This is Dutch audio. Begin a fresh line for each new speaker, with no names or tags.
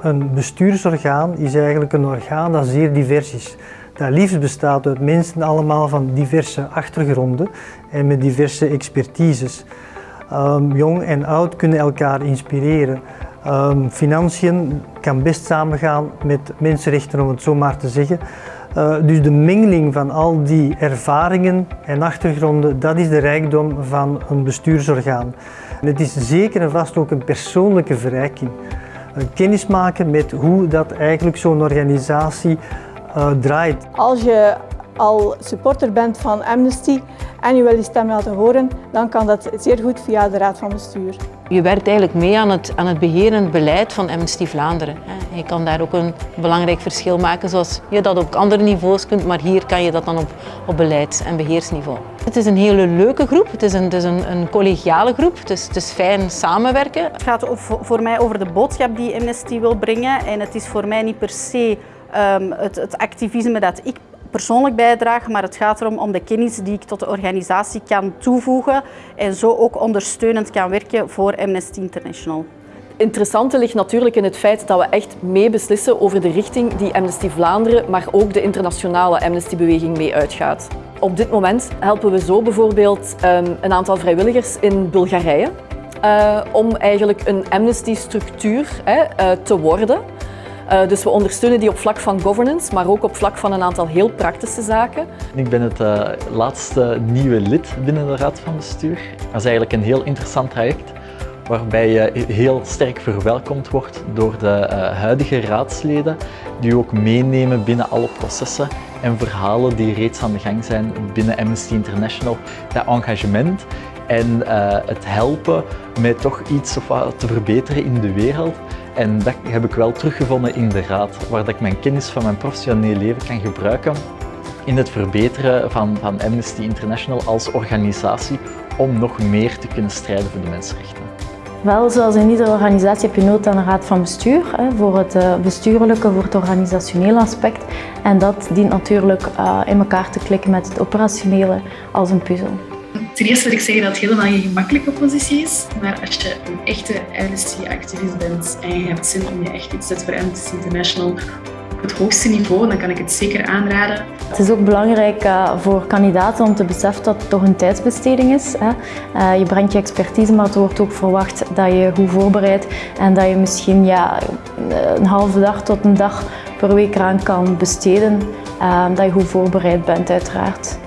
Een bestuursorgaan is eigenlijk een orgaan dat zeer divers is. Dat liefst bestaat uit mensen allemaal van diverse achtergronden en met diverse expertises. Um, jong en oud kunnen elkaar inspireren. Um, financiën kan best samengaan met mensenrechten, om het zo maar te zeggen. Uh, dus de mengeling van al die ervaringen en achtergronden, dat is de rijkdom van een bestuursorgaan. En het is zeker en vast ook een persoonlijke verrijking. Uh, kennis maken met hoe dat eigenlijk zo'n organisatie uh, draait.
Als je al supporter bent van Amnesty en je wil die stem laten horen, dan kan dat zeer goed via de Raad van Bestuur.
Je werkt eigenlijk mee aan het, aan het beherend beleid van Amnesty Vlaanderen. Je kan daar ook een belangrijk verschil maken zoals je dat op andere niveaus kunt, maar hier kan je dat dan op, op beleids- en beheersniveau. Het is een hele leuke groep, het is een, het is een, een collegiale groep, het is, het is fijn samenwerken.
Het gaat voor mij over de boodschap die Amnesty wil brengen en het is voor mij niet per se um, het, het activisme dat ik persoonlijk bijdragen, maar het gaat erom om de kennis die ik tot de organisatie kan toevoegen en zo ook ondersteunend kan werken voor Amnesty International.
Interessante ligt natuurlijk in het feit dat we echt mee beslissen over de richting die Amnesty Vlaanderen, maar ook de internationale Amnesty-beweging mee uitgaat. Op dit moment helpen we zo bijvoorbeeld um, een aantal vrijwilligers in Bulgarije uh, om eigenlijk een Amnesty-structuur uh, te worden. Uh, dus we ondersteunen die op vlak van governance, maar ook op vlak van een aantal heel praktische zaken.
Ik ben het uh, laatste nieuwe lid binnen de Raad van Bestuur. Dat is eigenlijk een heel interessant traject waarbij je heel sterk verwelkomd wordt door de uh, huidige raadsleden die ook meenemen binnen alle processen en verhalen die reeds aan de gang zijn binnen Amnesty International. Dat engagement en het helpen met toch iets of wat te verbeteren in de wereld en dat heb ik wel teruggevonden in de raad, waar dat ik mijn kennis van mijn professioneel leven kan gebruiken in het verbeteren van, van Amnesty International als organisatie om nog meer te kunnen strijden voor de mensenrechten.
Wel, zoals in iedere organisatie heb je nood aan een raad van bestuur, hè, voor het uh, bestuurlijke, voor het organisationele aspect. En dat dient natuurlijk uh, in elkaar te klikken met het operationele als een puzzel.
Ten eerste wil ik zeggen dat het helemaal geen gemakkelijke positie is. Maar als je een echte Amnesty-activist bent en je hebt zin om je echt iets te zetten voor Amnesty International op het hoogste niveau, dan kan ik het zeker aanraden.
Het is ook belangrijk uh, voor kandidaten om te beseffen dat het toch een tijdsbesteding is. Uh, je brengt je expertise, maar het wordt ook verwacht dat je goed voorbereidt en dat je misschien ja, een halve dag tot een dag per week eraan kan besteden. Uh, dat je goed voorbereid bent uiteraard.